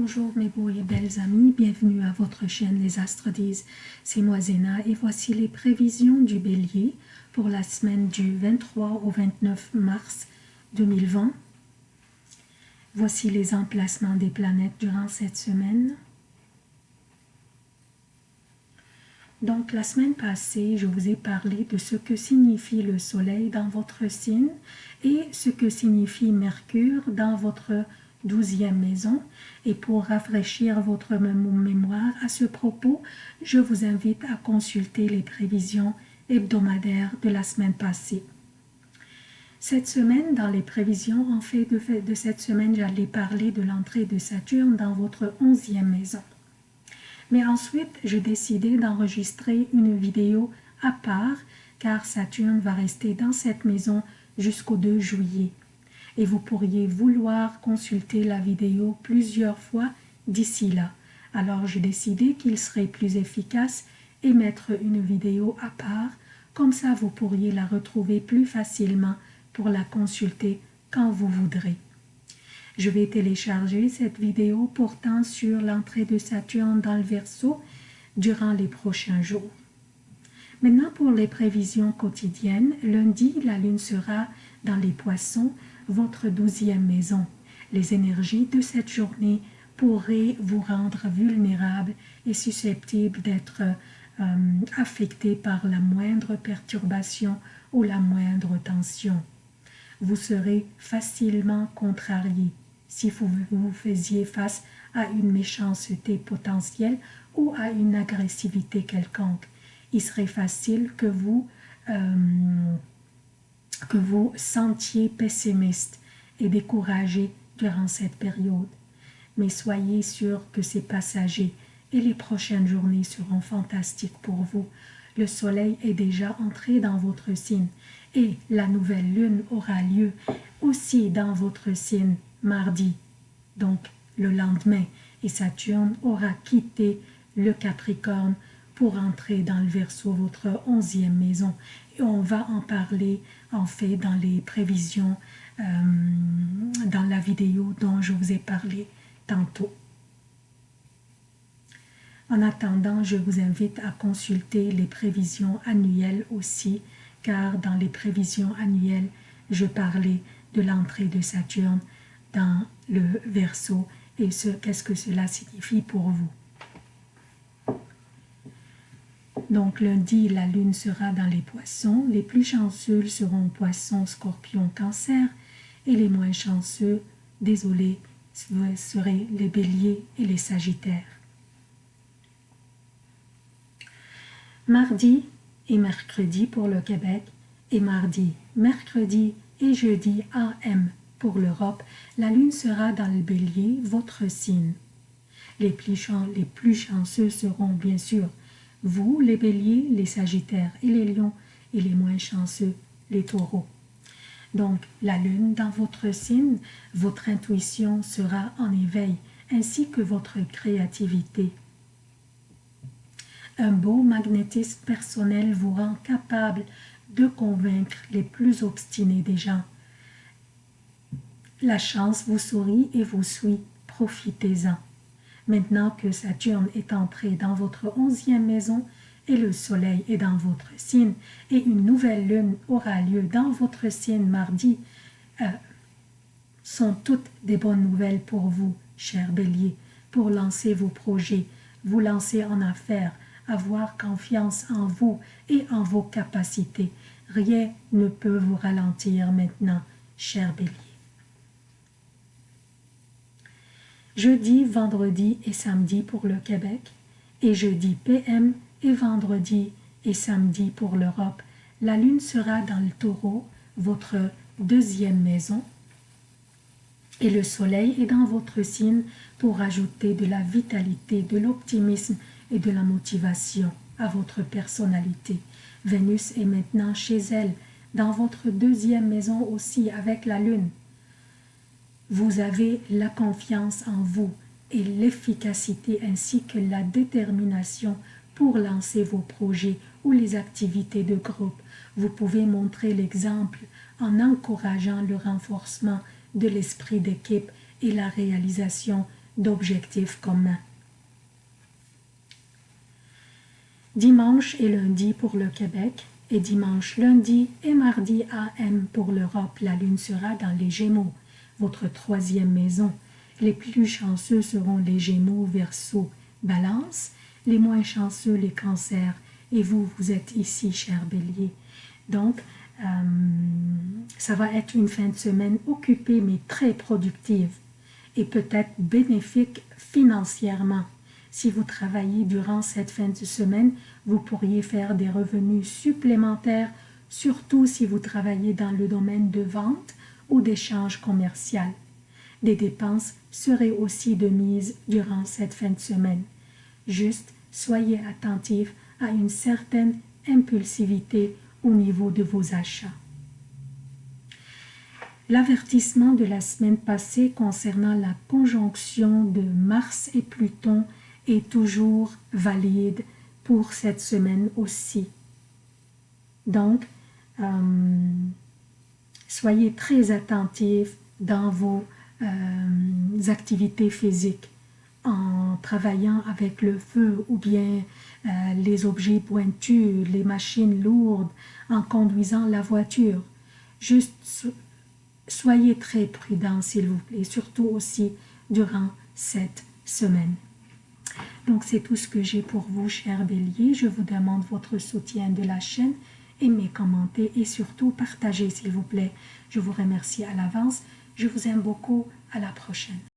Bonjour mes beaux et belles amis, bienvenue à votre chaîne Les Astres disent. C'est moi Zéna et voici les prévisions du bélier pour la semaine du 23 au 29 mars 2020. Voici les emplacements des planètes durant cette semaine. Donc la semaine passée, je vous ai parlé de ce que signifie le soleil dans votre signe et ce que signifie Mercure dans votre douzième maison. Et pour rafraîchir votre mémoire à ce propos, je vous invite à consulter les prévisions hebdomadaires de la semaine passée. Cette semaine, dans les prévisions, en fait de, cette semaine, j'allais parler de l'entrée de Saturne dans votre onzième maison. Mais ensuite, j'ai décidé d'enregistrer une vidéo à part car Saturne va rester dans cette maison jusqu'au 2 juillet et vous pourriez vouloir consulter la vidéo plusieurs fois d'ici là. Alors j'ai décidé qu'il serait plus efficace et mettre une vidéo à part, comme ça vous pourriez la retrouver plus facilement pour la consulter quand vous voudrez. Je vais télécharger cette vidéo portant sur l'entrée de Saturne dans le Verseau durant les prochains jours. Maintenant pour les prévisions quotidiennes, lundi la lune sera dans les poissons votre douzième maison. Les énergies de cette journée pourraient vous rendre vulnérable et susceptible d'être euh, affecté par la moindre perturbation ou la moindre tension. Vous serez facilement contrarié si vous vous faisiez face à une méchanceté potentielle ou à une agressivité quelconque. Il serait facile que vous euh, que vous sentiez pessimiste et découragé durant cette période. Mais soyez sûr que c'est passager et les prochaines journées seront fantastiques pour vous. Le soleil est déjà entré dans votre signe et la nouvelle lune aura lieu aussi dans votre signe mardi, donc le lendemain, et Saturne aura quitté le Capricorne pour entrer dans le Verseau, votre onzième maison. Et on va en parler en fait dans les prévisions, euh, dans la vidéo dont je vous ai parlé tantôt. En attendant, je vous invite à consulter les prévisions annuelles aussi, car dans les prévisions annuelles, je parlais de l'entrée de Saturne dans le Verseau et ce qu'est-ce que cela signifie pour vous? Donc lundi, la lune sera dans les poissons. Les plus chanceux seront poissons, scorpions, cancer. Et les moins chanceux, désolé, seraient les béliers et les sagittaires. Mardi et mercredi pour le Québec et mardi, mercredi et jeudi AM pour l'Europe, la lune sera dans le bélier, votre signe. Les plus, les plus chanceux seront bien sûr vous, les béliers, les sagittaires et les lions, et les moins chanceux, les taureaux. Donc, la lune dans votre signe, votre intuition sera en éveil, ainsi que votre créativité. Un beau magnétisme personnel vous rend capable de convaincre les plus obstinés des gens. La chance vous sourit et vous suit, profitez-en. Maintenant que Saturne est entré dans votre onzième maison et le soleil est dans votre signe et une nouvelle lune aura lieu dans votre signe mardi, euh, sont toutes des bonnes nouvelles pour vous, cher bélier, pour lancer vos projets, vous lancer en affaires, avoir confiance en vous et en vos capacités. Rien ne peut vous ralentir maintenant, cher bélier. Jeudi, vendredi et samedi pour le Québec, et jeudi PM et vendredi et samedi pour l'Europe. La lune sera dans le taureau, votre deuxième maison, et le soleil est dans votre signe pour ajouter de la vitalité, de l'optimisme et de la motivation à votre personnalité. Vénus est maintenant chez elle, dans votre deuxième maison aussi avec la lune. Vous avez la confiance en vous et l'efficacité ainsi que la détermination pour lancer vos projets ou les activités de groupe. Vous pouvez montrer l'exemple en encourageant le renforcement de l'esprit d'équipe et la réalisation d'objectifs communs. Dimanche et lundi pour le Québec et dimanche, lundi et mardi AM pour l'Europe. La lune sera dans les Gémeaux, votre troisième maison. Les plus chanceux seront les Gémeaux, Verseau, Balance. Les moins chanceux, les cancers. Et vous, vous êtes ici, cher Bélier. Donc, euh, ça va être une fin de semaine occupée mais très productive et peut-être bénéfique financièrement. Si vous travaillez durant cette fin de semaine, vous pourriez faire des revenus supplémentaires, surtout si vous travaillez dans le domaine de vente ou d'échange commercial. Des dépenses seraient aussi de mise durant cette fin de semaine. Juste soyez attentif à une certaine impulsivité au niveau de vos achats. L'avertissement de la semaine passée concernant la conjonction de Mars et Pluton est toujours valide pour cette semaine aussi. Donc, euh, soyez très attentifs dans vos euh, activités physiques en travaillant avec le feu ou bien euh, les objets pointus, les machines lourdes, en conduisant la voiture. Juste soyez très prudents s'il vous plaît, surtout aussi durant cette semaine. Donc c'est tout ce que j'ai pour vous, chers béliers. Je vous demande votre soutien de la chaîne, aimez, commentez et surtout partagez s'il vous plaît. Je vous remercie à l'avance. Je vous aime beaucoup. À la prochaine.